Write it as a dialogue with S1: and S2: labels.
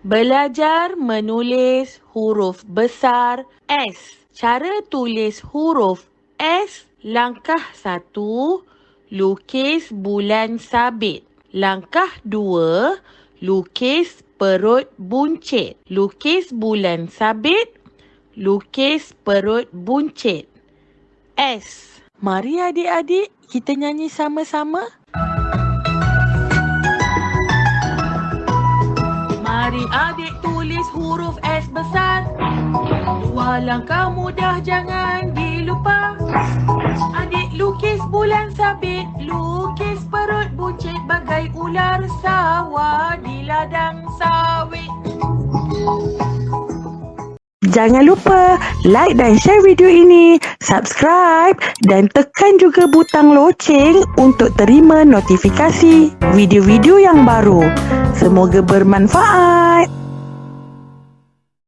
S1: Belajar menulis huruf besar S. Cara tulis huruf S. Langkah satu, lukis bulan sabit. Langkah dua, lukis perut buncit. Lukis bulan sabit, lukis perut buncit. S. Mari adik-adik kita nyanyi sama-sama. Mari adik tulis huruf S besar. Dua langkah mudah jangan dilupa. Adik lukis bulan sabit Lukis perut buncit bagai ular sawah Jangan lupa like dan share video ini, subscribe dan tekan juga butang loceng untuk terima notifikasi video-video yang baru. Semoga bermanfaat.